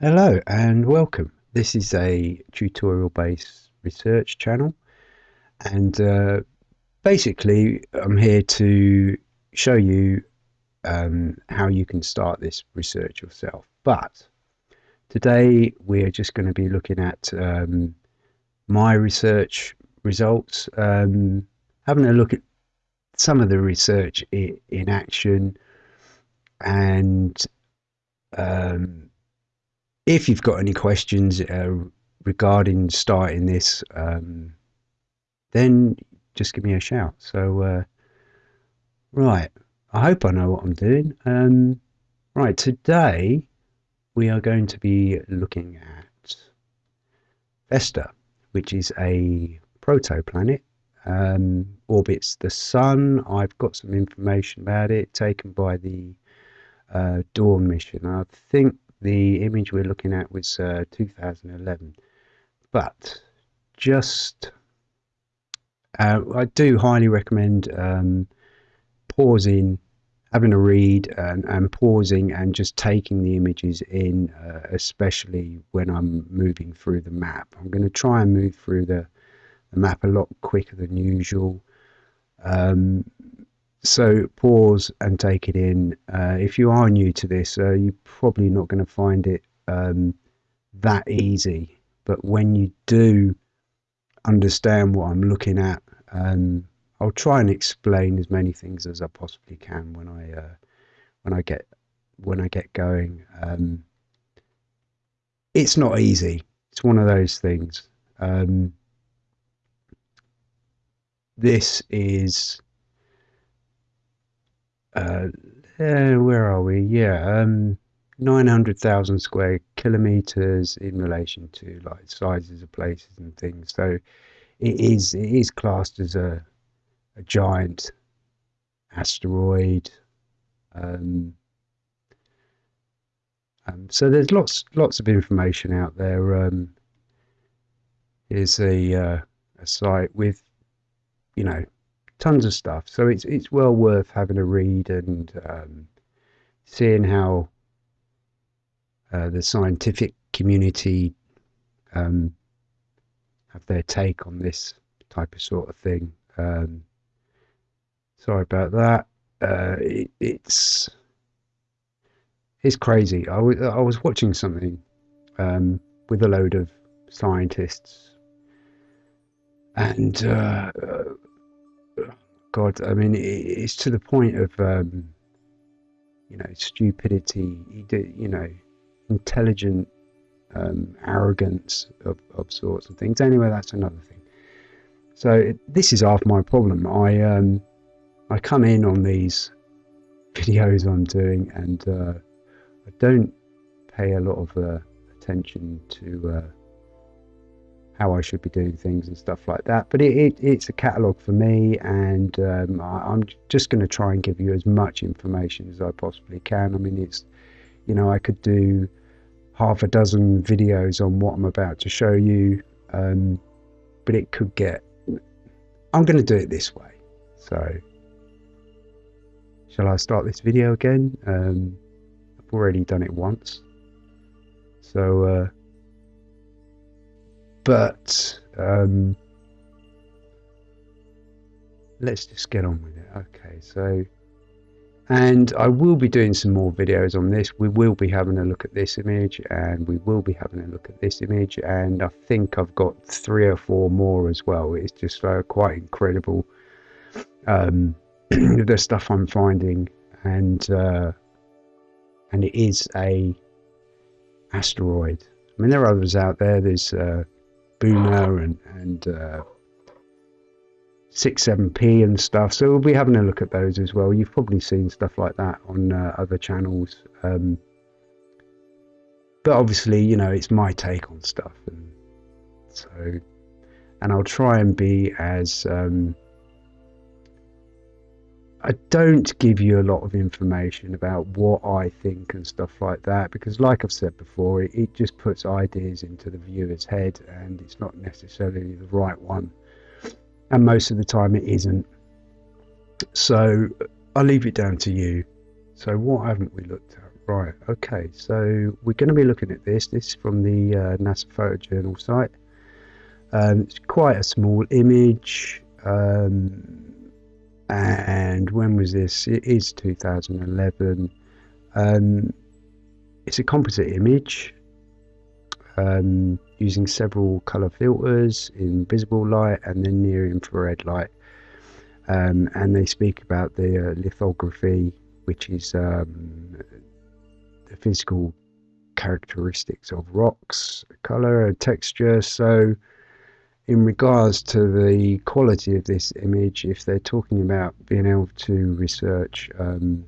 Hello and welcome. This is a tutorial based research channel and uh, basically I'm here to show you um, how you can start this research yourself. But today we're just going to be looking at um, my research results, um, having a look at some of the research in, action and um, if you've got any questions uh, regarding starting this, um, then just give me a shout. So, uh, right, I hope I know what I'm doing. Um, right, today we are going to be looking at Vesta, which is a protoplanet. Um, orbits the sun. I've got some information about it taken by the uh, Dawn mission. I think the image we're looking at was uh, 2011 but just uh, I do highly recommend um, pausing having a read and, and, pausing and just taking the images in uh, especially when I'm moving through the map. I'm going to try and move through the, the map a lot quicker than usual. Um, so pause and take it in. Uh, if you are new to this, uh, you're probably not going to find it um, that easy. But when you do understand what I'm looking at, um, I'll try and explain as many things as I possibly can when I uh, when I get when I get going. Um, it's not easy. It's one of those things. Um, this is uh, uh, where are we? Yeah, um, 900,000 square kilometers in relation to like sizes of places and things. So it is it is classed as a a giant asteroid. Um, um, so there's lots lots of information out there. Um, a uh, a site with you know tons of stuff. So it's it's well worth having a read and um, seeing how uh, the scientific community um, have their take on this type of sort of thing. Um, sorry about that. Uh, it, it's it's crazy. I was I was watching something um, with a load of scientists, and uh, God, I mean, it's to the point of, um, you know, stupidity, you know, intelligent um, arrogance of, of sorts and things. Anyway, that's another thing. So it, this is half my problem. I um, I come in on these videos I'm doing, and uh, I don't pay a lot of uh, attention to uh, how I should be doing things and stuff like that. But it, it it's a catalogue for me, and um, I, am just going to try and give you as much information as I possibly can. I mean, it's you know I could do half a dozen videos on what I'm about to show you, um, but it could get. I'm going to do it this way. So, shall I start this video again? Um, I've already done it once. So. Uh, but um, let's just get on with it. Okay, so and I will be doing some more videos on this. We will be having a look at this image and we will be having a look at this image and I think I've got three or four more as well. It's just uh, quite incredible um, the stuff I'm finding and uh, and it is a asteroid. I mean there are others out there. There's uh, Booner and and uh, six seven P and stuff. So we'll be having a look at those as well. You've probably seen stuff like that on uh, other channels. Um, but obviously, you know, it's my take on stuff, and so and I'll try and be as um, I don't give you a lot of information about what I think and stuff like that because, like I've said before, it, it, just puts ideas into the viewer's head and it's not necessarily the right one. And most of the time, it isn't. So I'll leave it down to you. So, what haven't we looked at? Right, okay, so we're going to be looking at this. This is from the uh, NASA photojournal site. Um, it's quite a small image. Um, and when was this? It is 2011. Um, it's a composite image um, using several color filters in visible light and then near infrared light. Um, and they speak about the uh, lithography, which is um, the physical characteristics of rocks, color and texture. So, in regards to the quality of this image, if they're talking about being able to research um,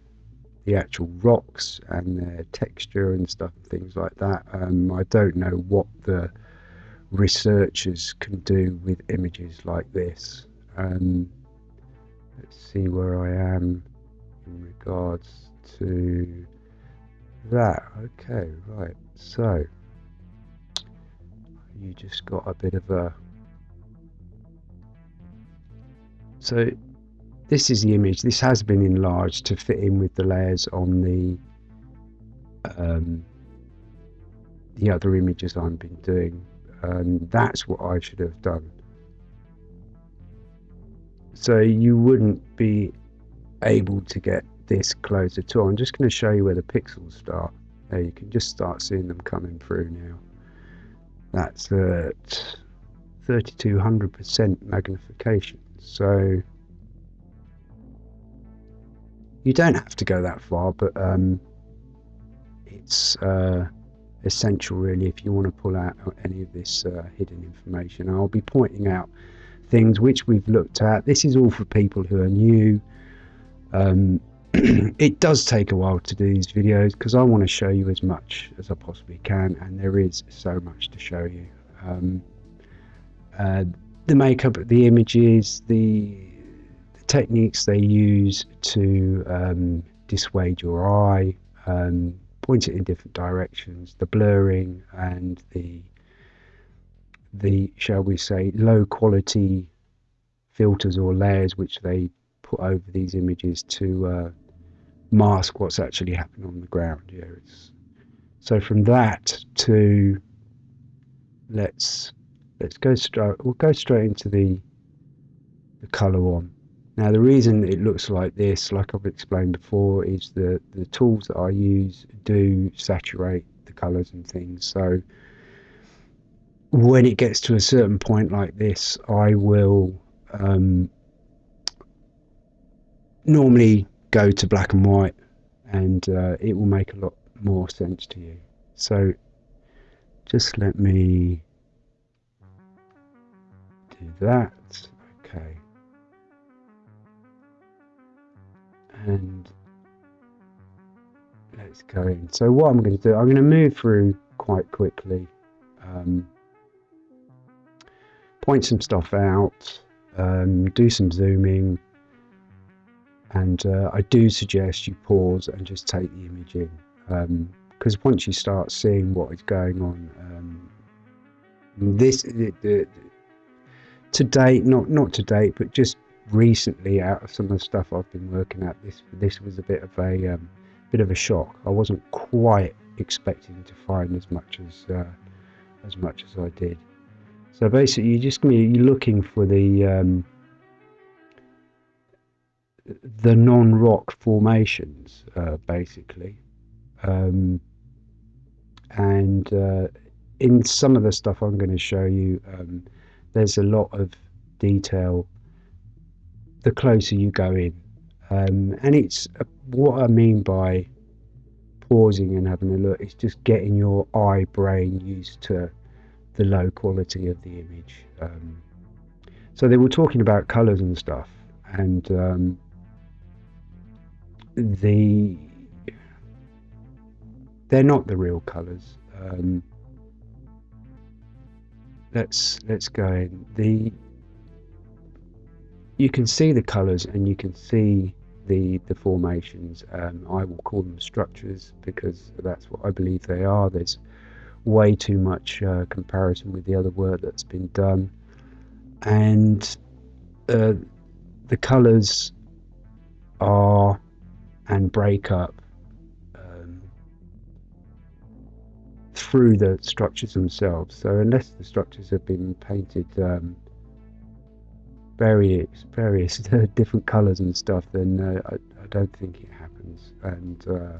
the actual rocks and their texture and stuff things like that, um, I don't know what the researchers can do with images like this. Um, let's see where I am in regards to that. Okay, right. So you just got a bit of a So this is the image. This has been enlarged to fit in with the layers on the um, the other images I've been doing. And that's what I should have done. So you wouldn't be able to get this close at all. I'm just going to show you where the pixels start. There, you can just start seeing them coming through now. That's at 3200% magnification. So you don't have to go that far, but um, it's uh, essential really if you want to pull out any of this uh, hidden information. I'll be pointing out things which we've looked at. This is all for people who are new. Um, it does take a while to do these videos because I want to show you as much as I possibly can, and there is so much to show you. Um, uh, the makeup of the images, the, the techniques they use to um, dissuade your eye, um, point it in different directions, the blurring and the the shall we say low quality filters or layers which they put over these images to uh, mask what's actually happening on the ground. Yeah, it's, so from that to let's let's go straight we'll go straight into the the color one. Now the reason it looks like this like I've explained before is that the tools that I use do saturate the colors and things. So when it gets to a certain point like this I will um, normally go to black and white and uh, it will make a lot more sense to you. So just let me that. Okay. And let's go in. So what I'm going to do, I'm going to move through quite quickly. Um, point some stuff out, um, do some zooming, and uh, I do suggest you pause and just take the image in. Because um, once you start seeing what is going on, um, this the, the, to date, not not to date, but just recently, out of some of the stuff I've been working at, this this was a bit of a um, bit of a shock. I wasn't quite expecting to find as much as uh, as much as I did. So basically, you're just going to be looking for the um, the non-rock formations, uh, basically, um, and uh, in some of the stuff I'm going to show you. Um, there's a lot of detail the closer you go in. Um, and it's uh, what I mean by pausing and having a look, it's just getting your eye brain used to the low quality of the image. Um, so they were talking about colors and stuff, and um, the they're not the real colors. Um, let's let's go in. The you can see the colors and you can see the the formations. Um, I will call them structures because that's what I believe they are. There's way too much uh, comparison with the other work that's been done. And uh, the colors are and break up through the structures themselves. So unless the structures have been painted um, various various different colours and stuff, then uh, I, I, don't think it happens. And uh,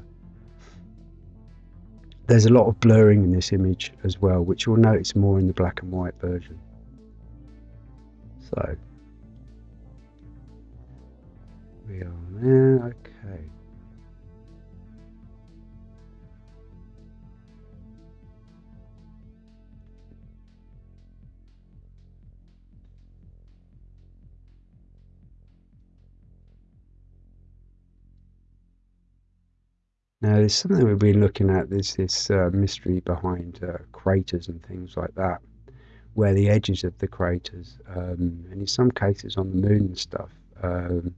there's a lot of blurring in this image as well, which you'll notice more in the black and white version. So we are there. Okay. Now, there's something we've been looking at. There's this uh, mystery behind uh, craters and things like that, where the edges of the craters, um, and in some cases on the moon and stuff, um,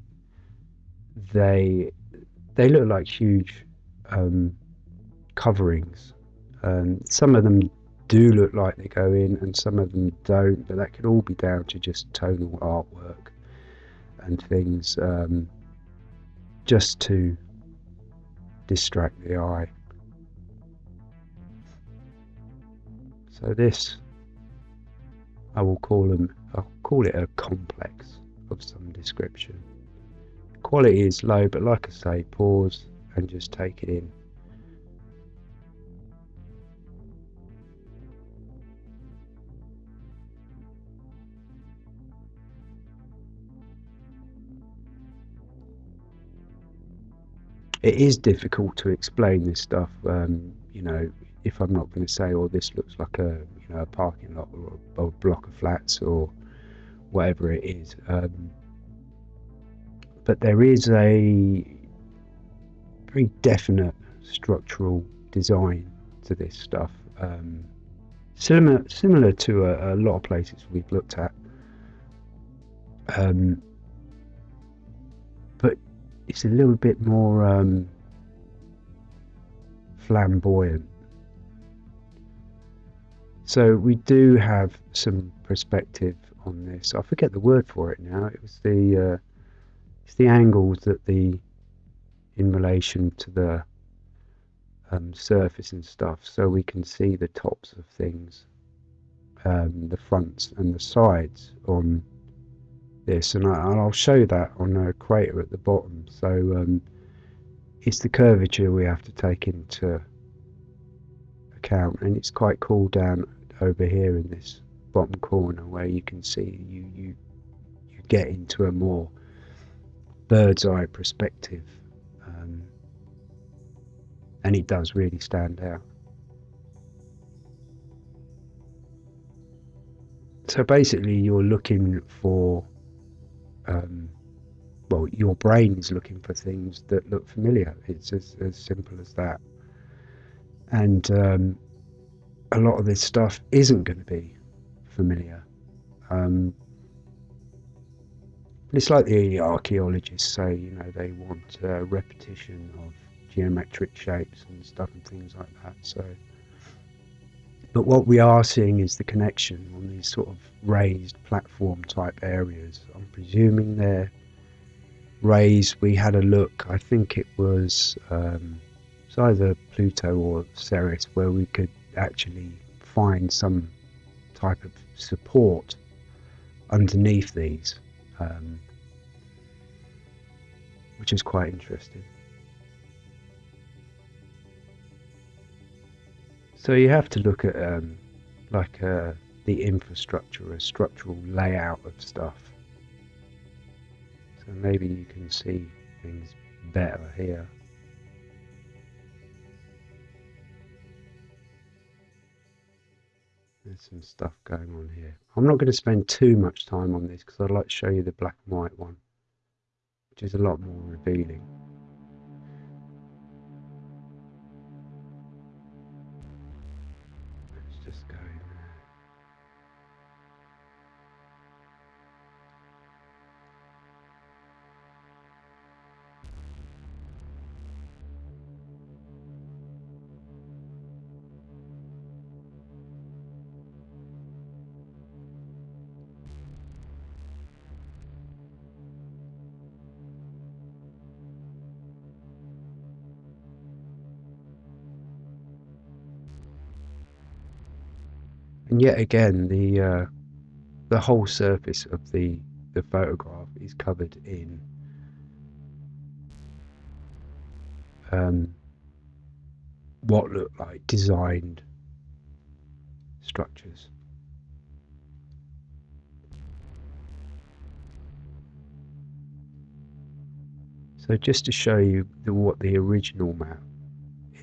they they look like huge um, coverings. Um, some of them do look like they go in, and some of them don't. But that could all be down to just tonal artwork and things, um, just to distract the eye. So this, I will call them, I'll call it a complex of some description. Quality is low, but like I say, pause and just take it in. It is difficult to explain this stuff. Um, you know, if I'm not going to say, "Oh, this looks like a you know a parking lot or a, a block of flats or whatever it is," um, but there is a very definite structural design to this stuff. Um, similar similar to a, a, lot of places we've looked at. Um, it's a little bit more um, flamboyant. So we do have some perspective on this. I forget the word for it now. It was the uh, it's the angles that the in relation to the um, surface and stuff, so we can see the tops of things, um, the fronts and the sides on this, and, I, will show you that on a crater at the bottom. So um, it's the curvature we have to take into account, and it's quite cool down over here in this bottom corner where you can see you you you get into a more bird's eye perspective, um, and it does really stand out. So basically, you're looking for um, well, your brain is looking for things that look familiar. It's as, as simple as that. And um, a lot of this stuff isn't going to be familiar. Um, it's like the archaeologists say, you know, they want uh, repetition of geometric shapes and stuff and things like that. So, but what we are seeing is the connection on these sort of raised platform type areas. I'm presuming they're raised. We had a look, I think it was, um, it's either Pluto or Ceres, where we could actually find some type of support underneath these, um, which is quite interesting. So you have to look at um, like uh, the infrastructure, a structural layout of stuff. So maybe you can see things better here. There's some stuff going on here. I'm not going to spend too much time on this because I'd like to show you the black and white one, which is a lot more revealing. Yet again, the uh, the whole surface of the the photograph is covered in um, what look like designed structures. So just to show you the, what the original map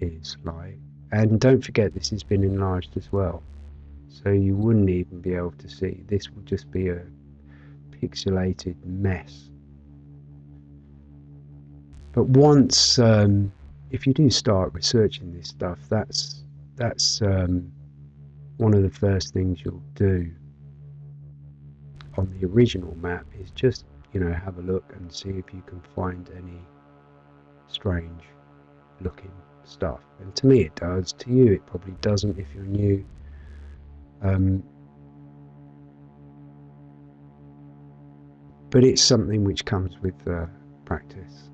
is like, and don't forget this has been enlarged as well, so you wouldn't even be able to see. This would just be a pixelated mess. But once, um, if you do start researching this stuff, that's that's um, one of the first things you'll do on the original map is just you know have a look and see if you can find any strange looking stuff and to me it does to you it probably doesn't if you're new um, but it's something which comes with uh, practice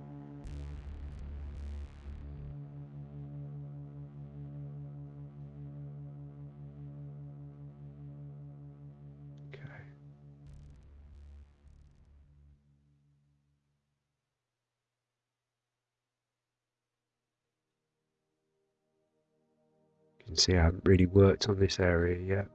see I haven't really worked on this area yet.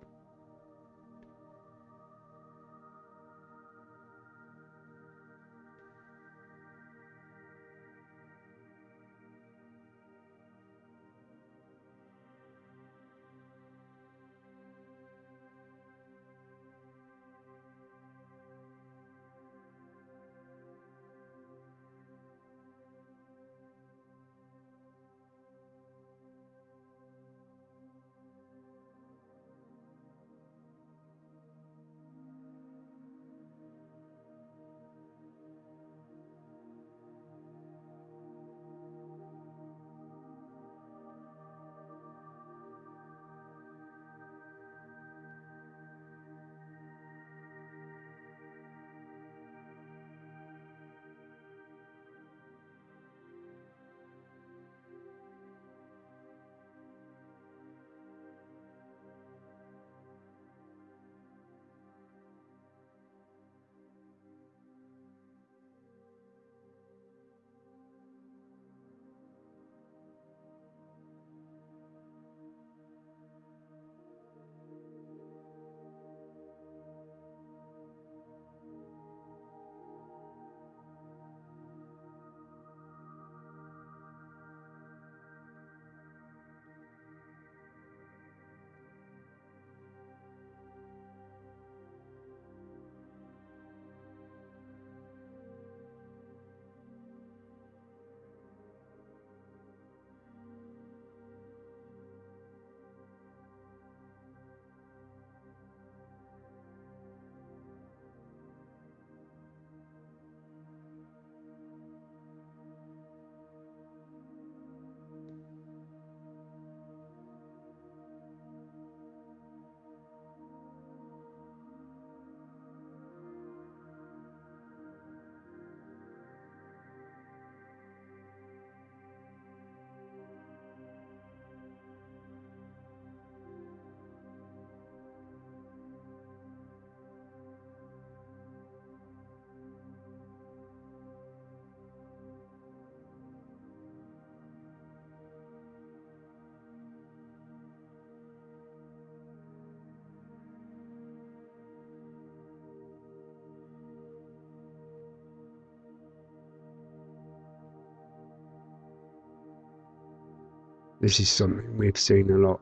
This is something we've seen a lot.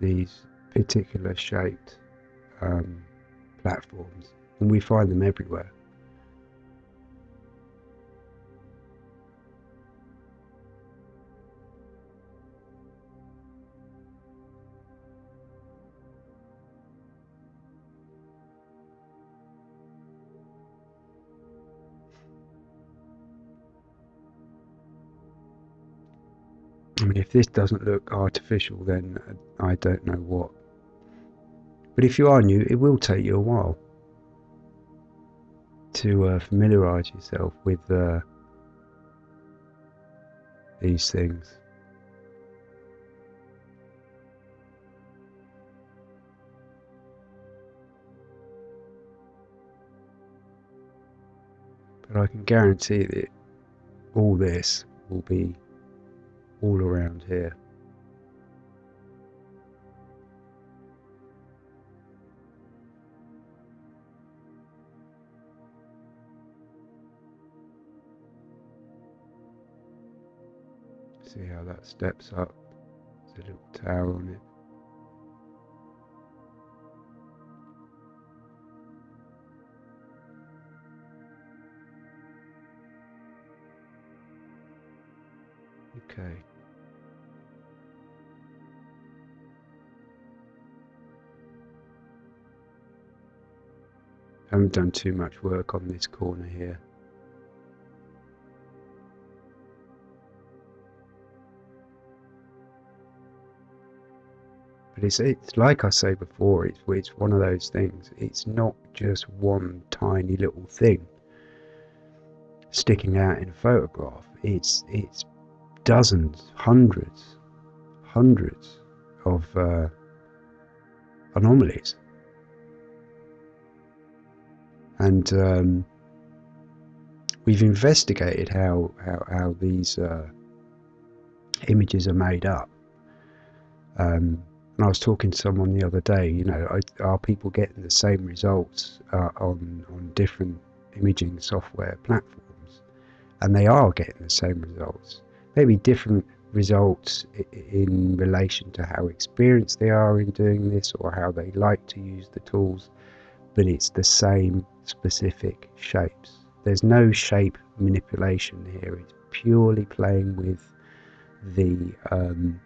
These particular shaped um, platforms, and we find them everywhere. if this doesn't look artificial, then uh, I don't know what. But if you are new, it will take you a while to uh, familiarize yourself with uh, these things. But I can guarantee that all this will be all around here. See how that steps up? There's a little tower on it. Okay. I haven't done too much work on this corner here. But it's, it's like I say before, it's, it's one of those things. It's not just one tiny little thing sticking out in a photograph. It's it's dozens, hundreds, hundreds of uh, anomalies. And um, we've investigated how, how, how these uh, images are made up. Um, and I was talking to someone the other day, you know, are people getting the same results uh, on, on different imaging software platforms? And they are getting the same results maybe different results in relation to how experienced they are in doing this or how they like to use the tools, but it's the same specific shapes. There's no shape manipulation here. It's purely playing with the um,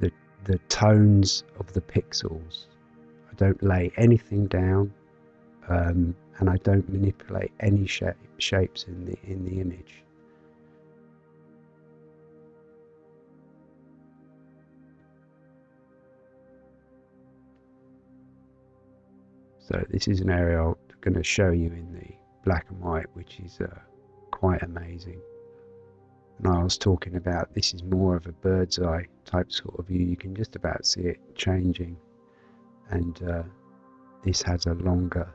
the the tones of the pixels. I don't lay anything down, um, and I don't manipulate any shape, shapes in the in the image. So this is an area I'm going to show you in the black and white, which is uh, quite amazing. And I was talking about this is more of a bird's eye type sort of view. You can just about see it changing, and uh, this has a longer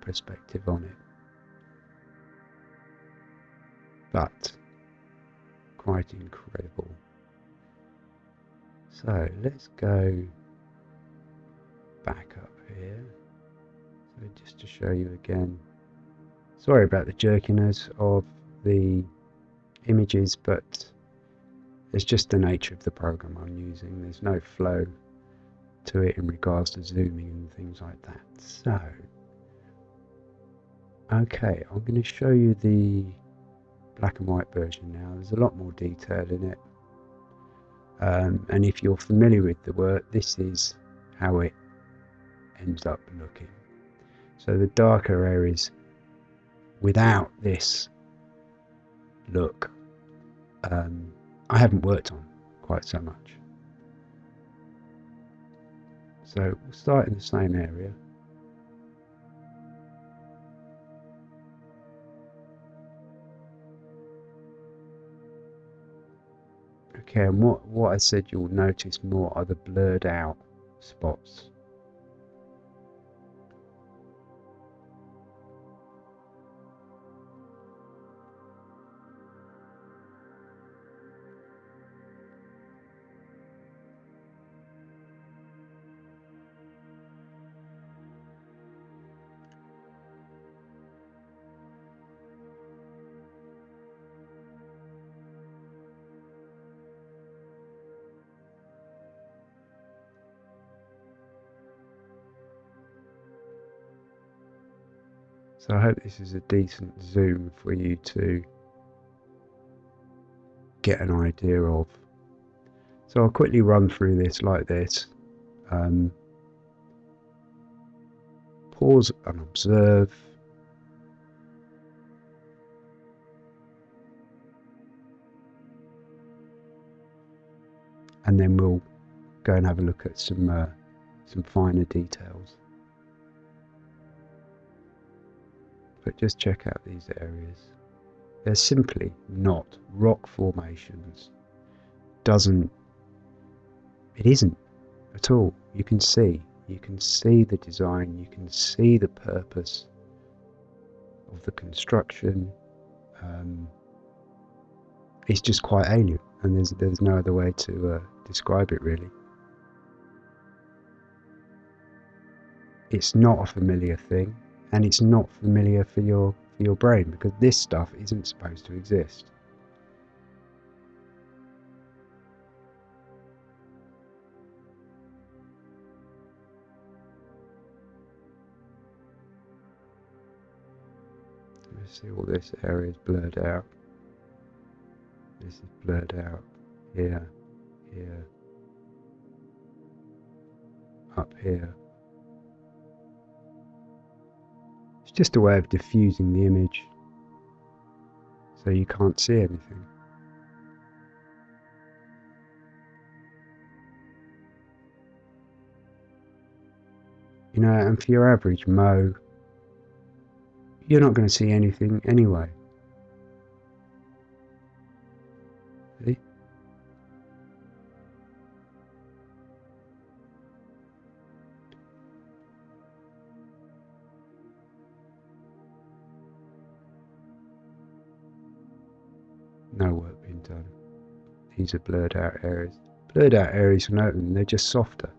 perspective on it. But quite incredible. So let's go back up here. So just to show you again, sorry about the jerkiness of the images, but it's just the nature of the program I'm using. There's no flow to it in regards to zooming and things like that. So, okay, I'm going to show you the black and white version now. There's a lot more detail in it. Um, and if you're familiar with the work, this is how it ends up looking. So the darker areas without this look, um, I haven't worked on quite so much. So we'll start in the same area. Okay, and what, what I said you'll notice more are the blurred out spots. So I hope this is a decent zoom for you to get an idea of. So I'll quickly run through this like this. Um, pause and observe. And then we'll go and have a look at some uh, some finer details. But just check out these areas. They're simply not rock formations. Doesn't, it isn't at all. You can see, you can see the design, you can see the purpose of the construction. Um, it's just quite alien, and there's there's no other way to uh, describe it really. It's not a familiar thing, and it's not familiar for your for your brain because this stuff isn't supposed to exist. Let's see all this area is blurred out. This is blurred out here, here, up here. Just a way of diffusing the image so you can't see anything. You know, and for your average Mo, you're not going to see anything anyway. No work being done. These are blurred out areas. Blurred out areas are nothing, they're just softer.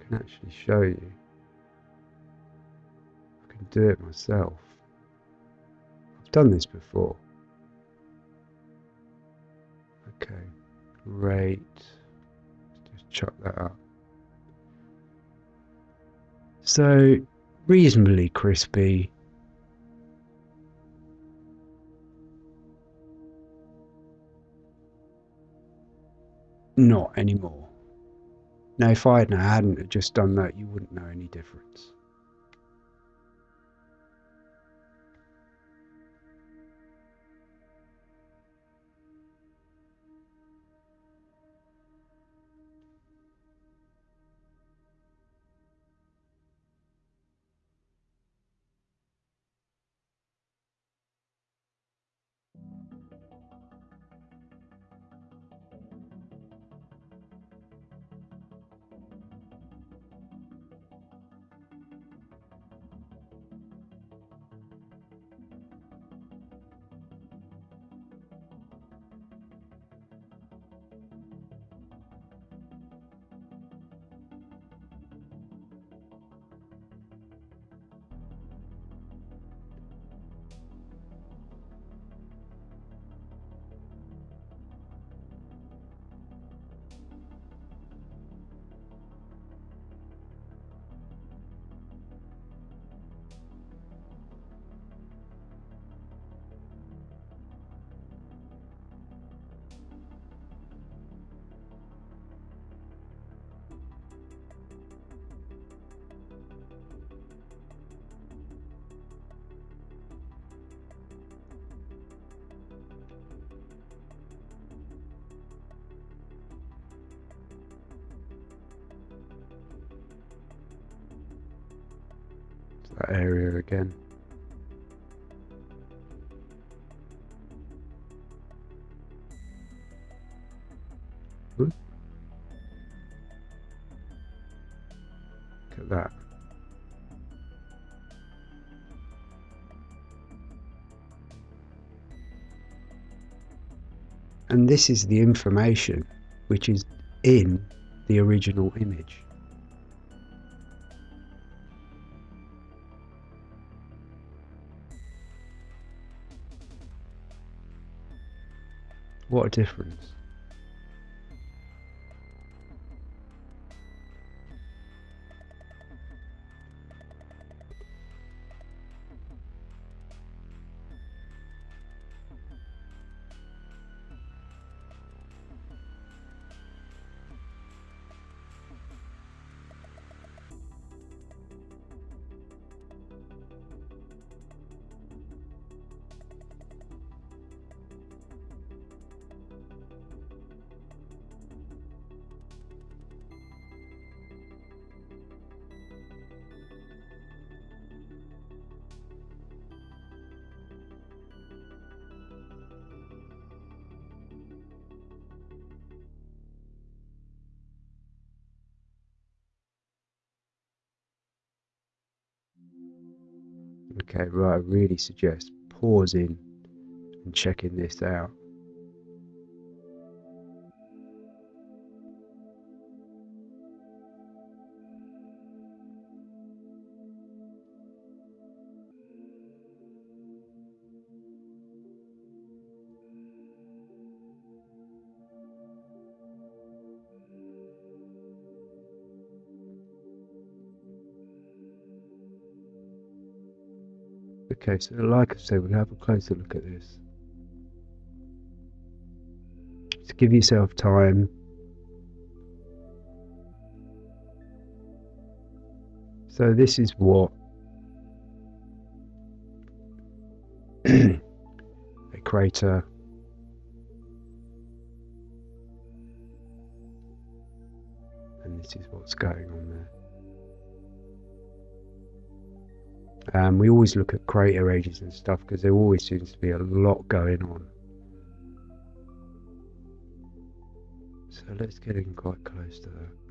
I can actually show you. I can do it myself. I've done this before. Okay, great. Chuck that up. So, reasonably crispy. Not anymore. Now, if I hadn't just done that, you wouldn't know any difference. That area again. Look at that. And this is the information which is in the original image. What a difference. I really suggest pausing and checking this out. Okay, so like I said, we'll have a closer look at this. Just give yourself time. So this is what a crater and this is what's going on there. Um, we always look at crater ages and stuff because there always seems to be a lot going on. So let's get in quite close to that.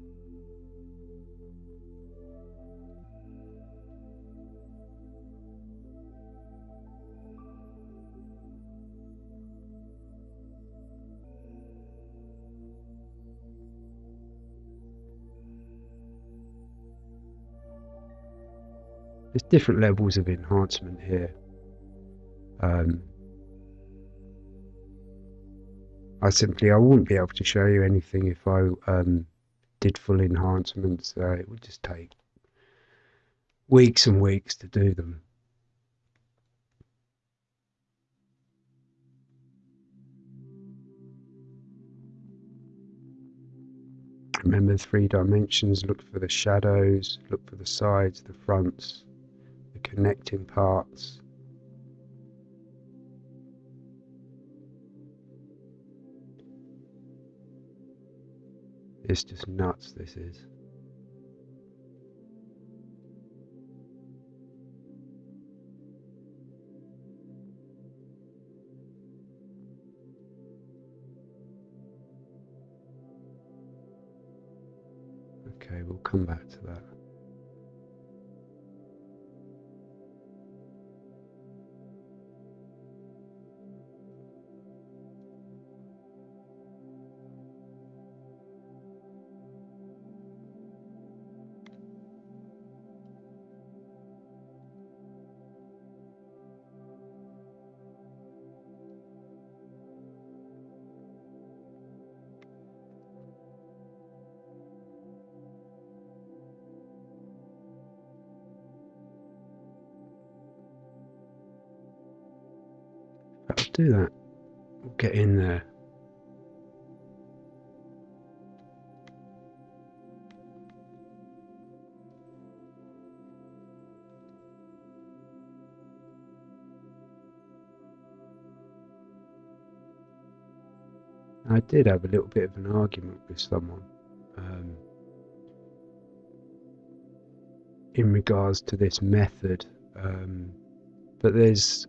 There's different levels of enhancement here. Um, I simply I wouldn't be able to show you anything if I um, did full enhancements. Uh, it would just take weeks and weeks to do them. Remember three dimensions, look for the shadows, look for the sides, the fronts, connecting parts. It's just nuts, this is. Okay, we'll come back to that. Do that. We'll get in there. I did have a little bit of an argument with someone um, in regards to this method, um, but there's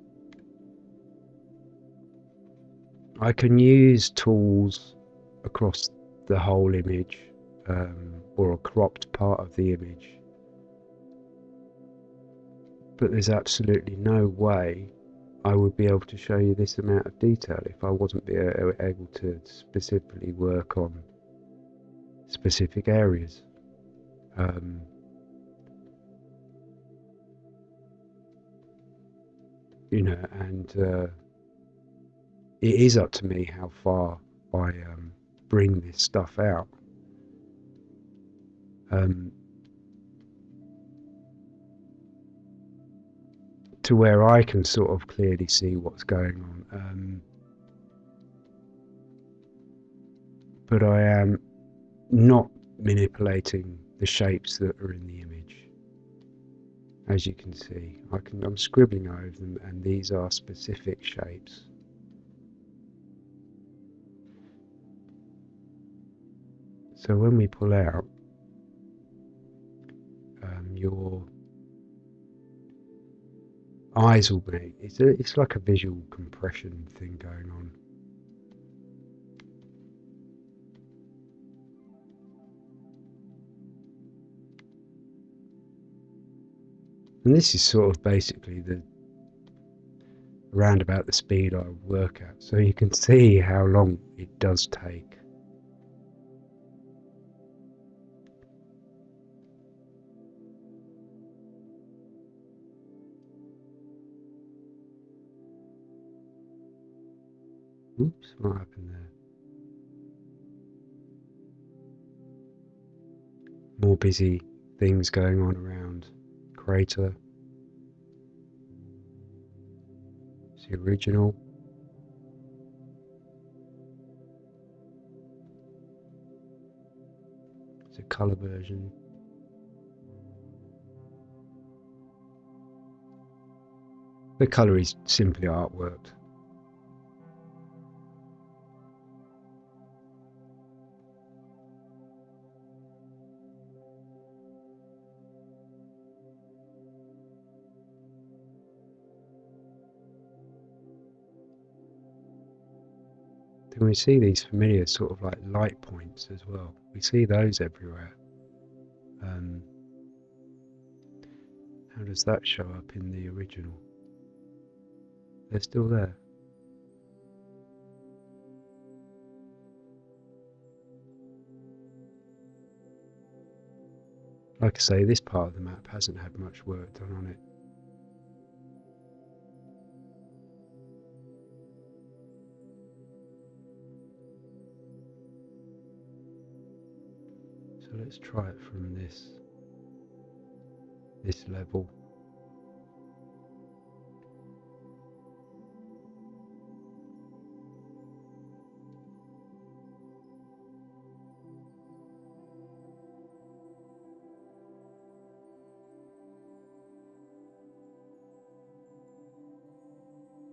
I can use tools across the whole image um, or a cropped part of the image but there's absolutely no way I would be able to show you this amount of detail if I wasn't be able to specifically work on specific areas. Um, you know, and uh, it is up to me how far I um, bring this stuff out. Um, to where I can sort of clearly see what's going on. Um, but I am not manipulating the shapes that are in the image. As you can see, I can, I'm scribbling over them and these are specific shapes. So when we pull out, um, your eyes will be. It's a, it's like a visual compression thing going on. And this is sort of basically the around about the speed I work at. So you can see how long it does take. Oops, what happened there? More busy things going on around crater. It's the original. It's a colour version. The colour is simply artwork. Then we see these familiar sort of like light points as well. We see those everywhere. Um, how does that show up in the original? They're still there. Like I say, this part of the map hasn't had much work done on it. Let's try it from this this level.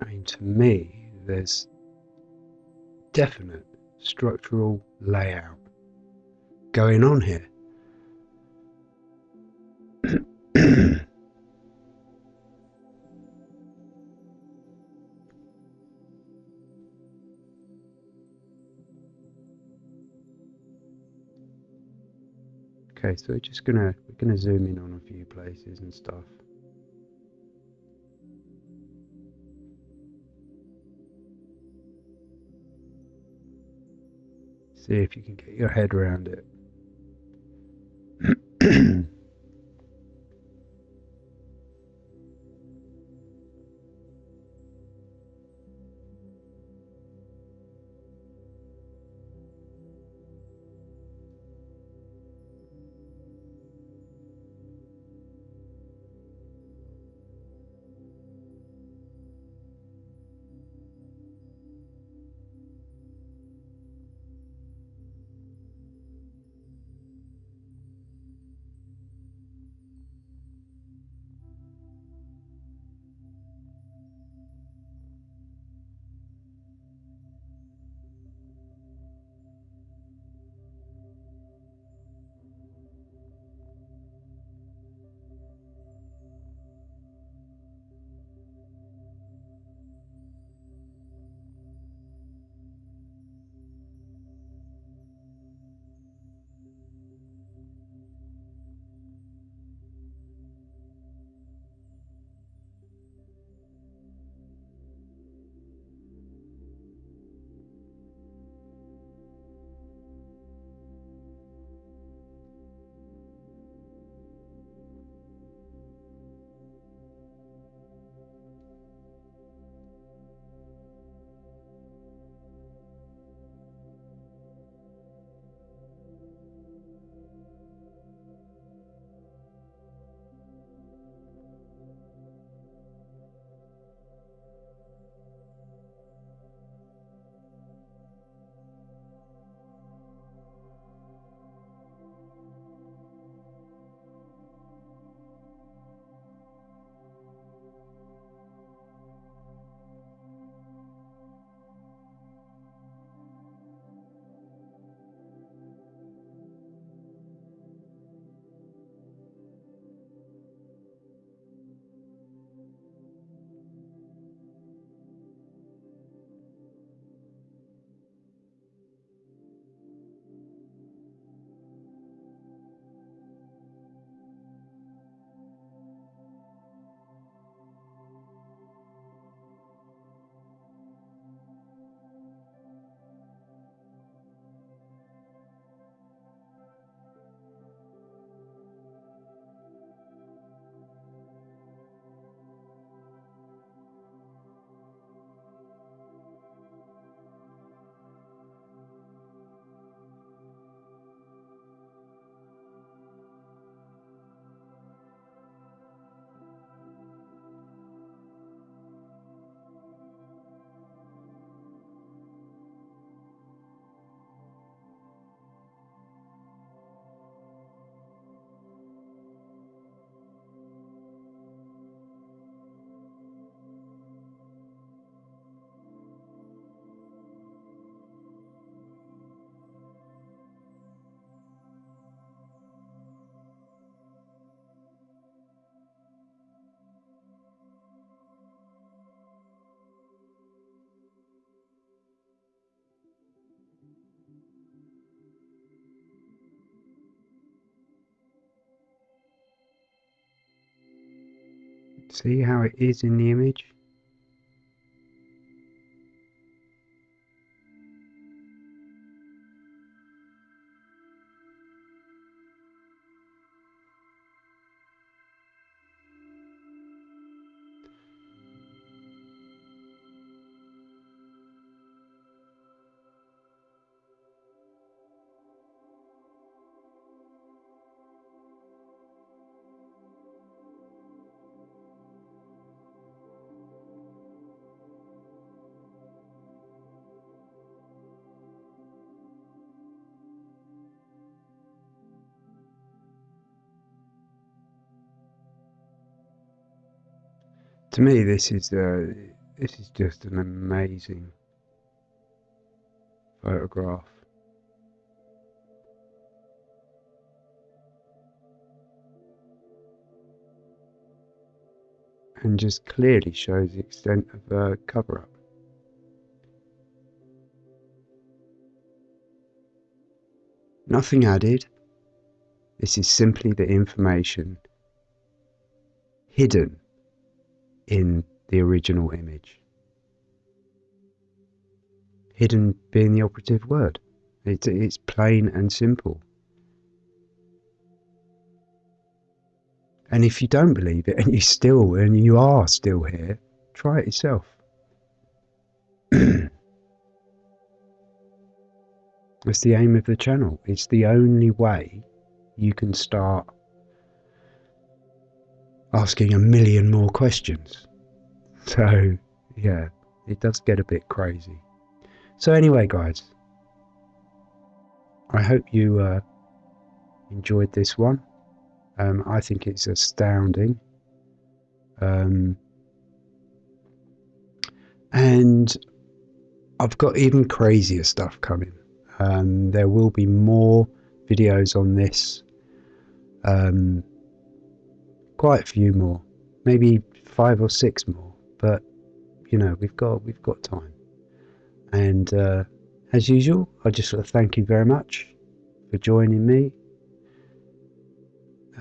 I mean, to me, there's definite structural layout going on here. Okay, so we're just gonna we're gonna zoom in on a few places and stuff. See if you can get your head around it. See how it is in the image? To me, this is uh, this is just an amazing photograph. And just clearly shows the extent of the cover up. Nothing added. This is simply the information hidden in the original image. Hidden being the operative word. It's, it's plain and simple. And if you don't believe it and you still and you are still here, try it yourself. That's the aim of the channel. It's the only way you can start asking a million more questions. So, yeah, it does get a bit crazy. So, anyway, guys, I hope you uh, enjoyed this one. Um, I think it's astounding. Um, and I've got even crazier stuff coming. Um, there will be more videos on this. Um, quite a few more, maybe five or six more. But you know, we've got we've got time. And uh, as usual, I just want to thank you very much for joining me.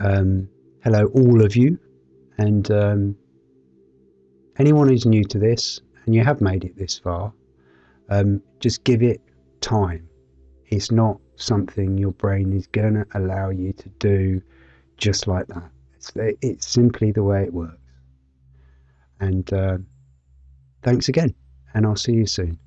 Um, hello, all of you, and um, anyone who's new to this and you have made it this far, um, just give it time. It's not something your brain is going to allow you to do just like that. It's, it's simply the way it works. And uh, thanks again, and I'll see you soon.